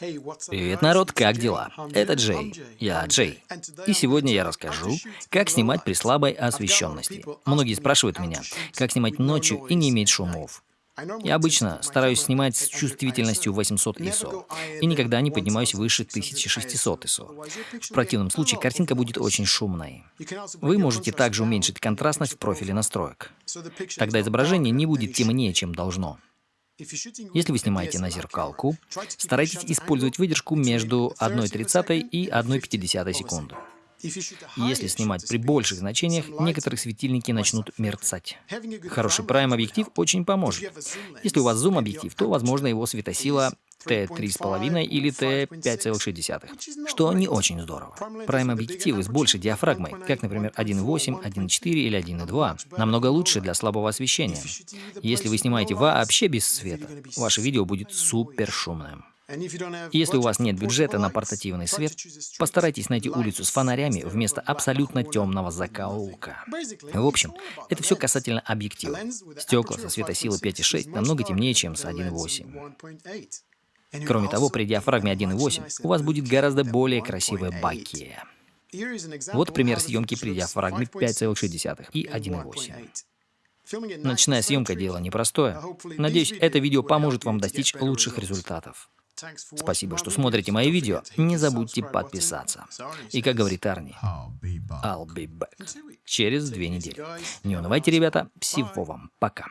Привет, народ, как дела? Это Джей. Я Джей. И сегодня я расскажу, как снимать при слабой освещенности. Многие спрашивают меня, как снимать ночью и не иметь шумов. Я обычно стараюсь снимать с чувствительностью 800 ISO и никогда не поднимаюсь выше 1600 ISO. В противном случае картинка будет очень шумной. Вы можете также уменьшить контрастность в профиле настроек. Тогда изображение не будет темнее, чем должно. Если вы снимаете на зеркалку, старайтесь использовать выдержку между 1,30 и 1,50 секунды. Если снимать при больших значениях, некоторые светильники начнут мерцать. Хороший прайм-объектив очень поможет. Если у вас зум-объектив, то, возможно, его светосила Т3,5 или Т5,6, что не очень здорово. Прайм-объективы с большей диафрагмой, как, например, 1.8, 1.4 или 1.2, намного лучше для слабого освещения. Если вы снимаете вообще без света, ваше видео будет супер шумным. Если у вас нет бюджета на портативный свет, постарайтесь найти улицу с фонарями вместо абсолютно темного закоулка. В общем, это все касательно объектива. Стекла со светосилой 5.6 намного темнее, чем с 1.8. Кроме того, при диафрагме 1.8 у вас будет гораздо более красивая баки. Вот пример съемки при диафрагме 5,6 и 1.8. Ночная съемка – дело непростое. Надеюсь, это видео поможет вам достичь лучших результатов. Спасибо, что смотрите мои видео. Не забудьте подписаться. И как говорит Арни, I'll be back. Через две недели. Не унывайте, ребята. Всего вам. Пока.